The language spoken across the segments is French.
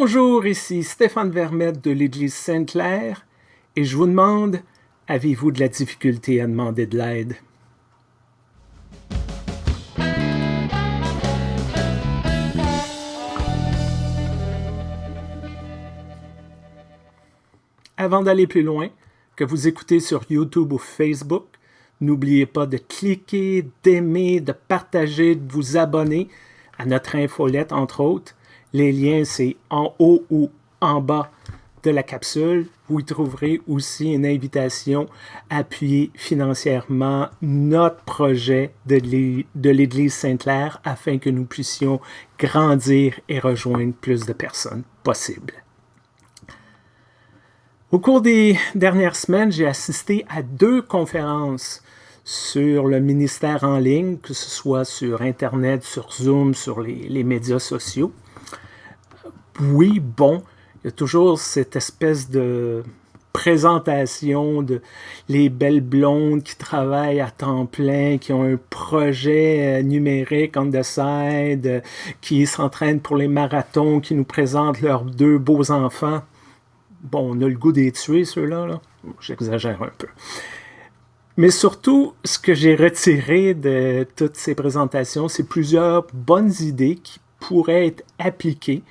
Bonjour, ici Stéphane Vermette de l'Église Sainte-Claire et je vous demande, avez-vous de la difficulté à demander de l'aide? Avant d'aller plus loin, que vous écoutez sur YouTube ou Facebook, n'oubliez pas de cliquer, d'aimer, de partager, de vous abonner à notre infolette, entre autres. Les liens, c'est en haut ou en bas de la capsule. Vous y trouverez aussi une invitation à appuyer financièrement notre projet de l'Église Sainte-Claire afin que nous puissions grandir et rejoindre plus de personnes possible. Au cours des dernières semaines, j'ai assisté à deux conférences sur le ministère en ligne, que ce soit sur Internet, sur Zoom, sur les, médias sociaux. Oui, bon, il y a toujours cette espèce de présentation de les belles blondes qui travaillent à temps plein, qui ont un projet euh, numérique on the side, qui s'entraînent pour les marathons, qui nous présentent leurs deux beaux enfants. Bon, on a le goût des tuer, ceux-là. -là, J'exagère un peu. Mais surtout, ce que j'ai retiré de toutes ces présentations, c'est plusieurs bonnes idées qui pourraient être appliquées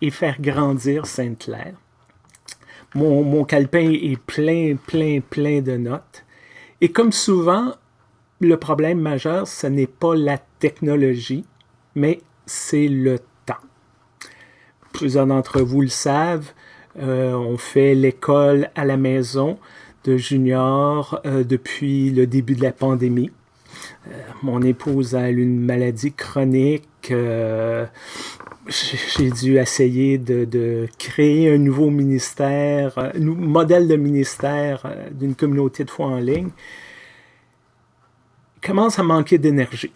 et faire grandir Sainte-Claire. Mon, mon calepin est plein, plein, plein de notes. Et comme souvent, le problème majeur, ce n'est pas la technologie, mais c'est le temps. Plusieurs d'entre vous le savent, euh, on fait l'école à la maison de junior euh, depuis le début de la pandémie. Euh, mon épouse a une maladie chronique. J'ai dû essayer de, créer un nouveau ministère, un modèle de ministère d'une communauté de foi en ligne. Il commence à manquer d'énergie,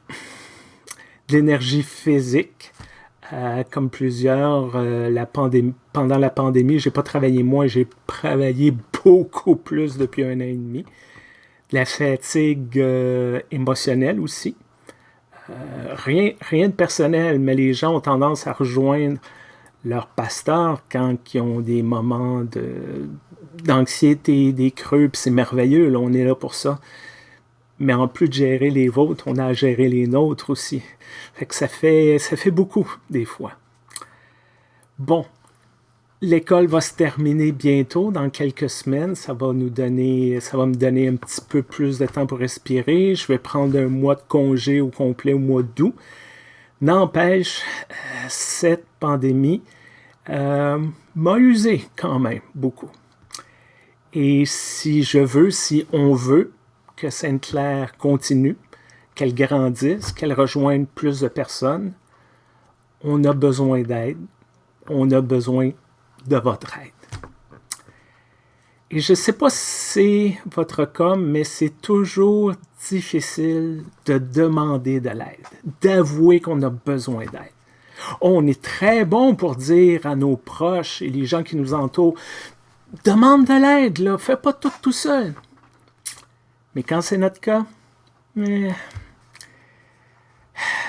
d'énergie physique, euh, comme plusieurs, euh, la pandémie, pendant la pandémie, j'ai pas travaillé moins, j'ai travaillé beaucoup plus depuis un an et demi. La fatigue euh, émotionnelle aussi. Rien, rien de personnel, mais les gens ont tendance à rejoindre leur pasteur quand ils ont des moments d'anxiété, des creux, c'est merveilleux, on est là pour ça mais en plus de gérer les vôtres, on a à gérer les nôtres aussi. Ça fait, ça fait beaucoup, des fois. Bon, l'école va se terminer bientôt, dans quelques semaines. Ça va nous donner, ça va me donner un petit peu plus de temps pour respirer. Je vais prendre un mois de congé au complet au mois d'août. N'empêche, euh, cette pandémie euh, m'a usé quand même beaucoup. Et si je veux, si on veut, que Sainte-Claire continue, qu'elle grandisse, qu'elle rejoigne plus de personnes, on a besoin d'aide, on a besoin de votre aide. Et je ne sais pas si c'est votre cas, mais c'est toujours difficile de demander de l'aide, d'avouer qu'on a besoin d'aide. On est très bon pour dire à nos proches et les gens qui nous entourent, demande de l'aide, là, fais pas tout tout seul. Mais quand c'est notre cas,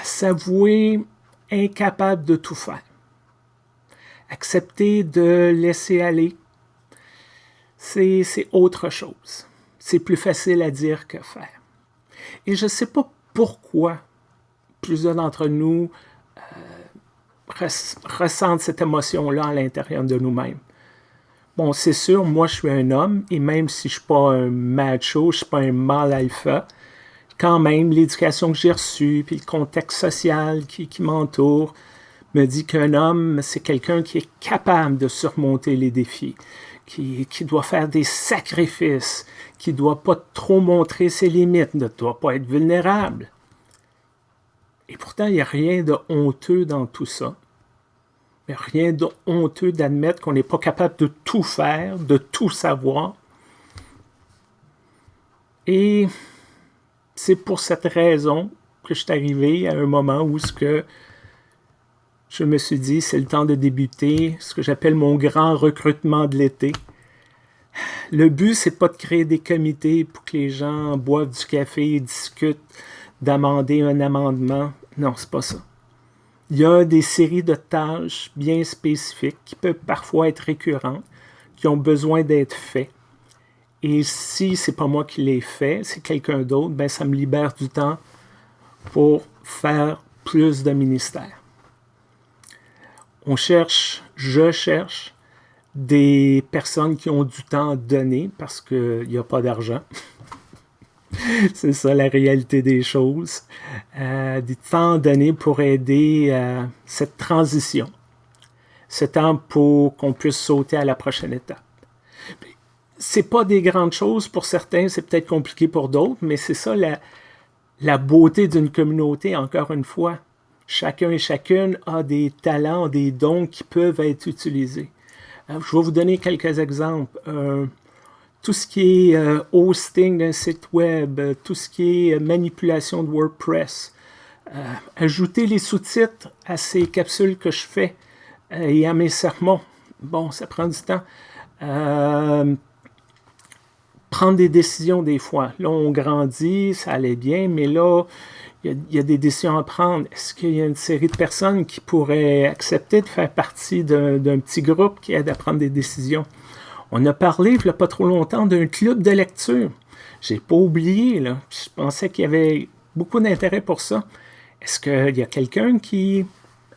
s'avouer incapable de tout faire. Accepter de laisser aller, c'est autre chose. C'est plus facile à dire que faire. Et je ne sais pas pourquoi plusieurs d'entre nous euh, ressentent cette émotion-là à l'intérieur de nous-mêmes. Bon, c'est sûr, moi, je suis un homme, et même si je ne suis pas un macho, je ne suis pas un mâle alpha, quand même, l'éducation que j'ai reçue, puis le contexte social qui, m'entoure, me dit qu'un homme, c'est quelqu'un qui est capable de surmonter les défis, qui, doit faire des sacrifices, qui ne doit pas trop montrer ses limites, ne doit pas être vulnérable. Et pourtant, il n'y a rien de honteux dans tout ça. Mais rien de honteux d'admettre qu'on n'est pas capable de tout faire, de tout savoir. Et c'est pour cette raison que je suis arrivé à un moment où ce que je me suis dit, c'est le temps de débuter ce que j'appelle mon grand recrutement de l'été. Le but, c'est pas de créer des comités pour que les gens boivent du café et discutent d'amender un amendement. Non, c'est pas ça. Il y a des séries de tâches bien spécifiques qui peuvent parfois être récurrentes, qui ont besoin d'être faites. Et si c'est pas moi qui les fais, c'est quelqu'un d'autre, ben ça me libère du temps pour faire plus de ministères. On cherche, je cherche des personnes qui ont du temps à donner parce qu'il n'y a pas d'argent. C'est ça la réalité des choses. Euh, du temps donné pour aider euh, cette transition. Ce temps pour qu'on puisse sauter à la prochaine étape. C'est pas des grandes choses pour certains, c'est peut-être compliqué pour d'autres, mais c'est ça la beauté d'une communauté, encore une fois. Chacun et chacune a des talents, des dons qui peuvent être utilisés. Euh, je vais vous donner quelques exemples. Euh, tout ce qui est euh, hosting d'un site web, tout ce qui est manipulation de WordPress, ajouter les sous-titres à ces capsules que je fais et à mes sermons. Bon, ça prend du temps. Prendre des décisions des fois. Là, on grandit, ça allait bien, mais là, il y, a, des décisions à prendre. Est-ce qu'il y a une série de personnes qui pourraient accepter de faire partie d'un petit groupe qui aide à prendre des décisions? On a parlé, il n'y a pas trop longtemps, d'un club de lecture. J'ai pas oublié, là. Je pensais qu'il y avait beaucoup d'intérêt pour ça. Est-ce qu'il y a quelqu'un qui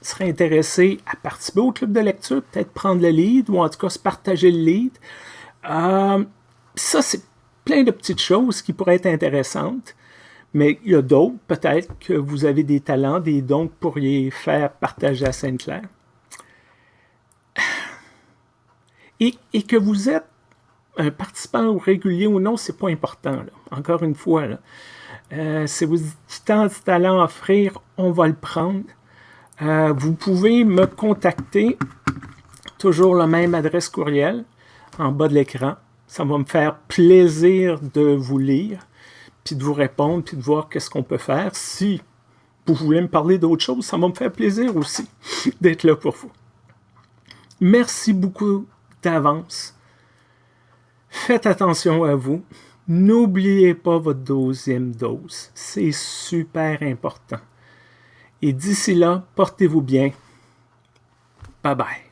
serait intéressé à participer au club de lecture, peut-être prendre le lead, ou en tout cas se partager le lead? Euh, ça, c'est plein de petites choses qui pourraient être intéressantes. Mais il y a d'autres, peut-être, que vous avez des talents, des dons que vous pourriez faire partager à Sainte-Claire. Et, que vous êtes un participant régulier ou non, c'est pas important. Encore une fois, euh, si vous du temps, de talent à offrir, on va le prendre. Euh, vous pouvez me contacter, toujours la même adresse courriel, en bas de l'écran. Ça va me faire plaisir de vous lire puis de vous répondre, puis de voir qu'est-ce qu'on peut faire. Si vous voulez me parler d'autre chose, ça va me faire plaisir aussi d'être là pour vous. Merci beaucoup d'avance. Faites attention à vous. N'oubliez pas votre deuxième dose. C'est super important. Et d'ici là, portez-vous bien. Bye bye.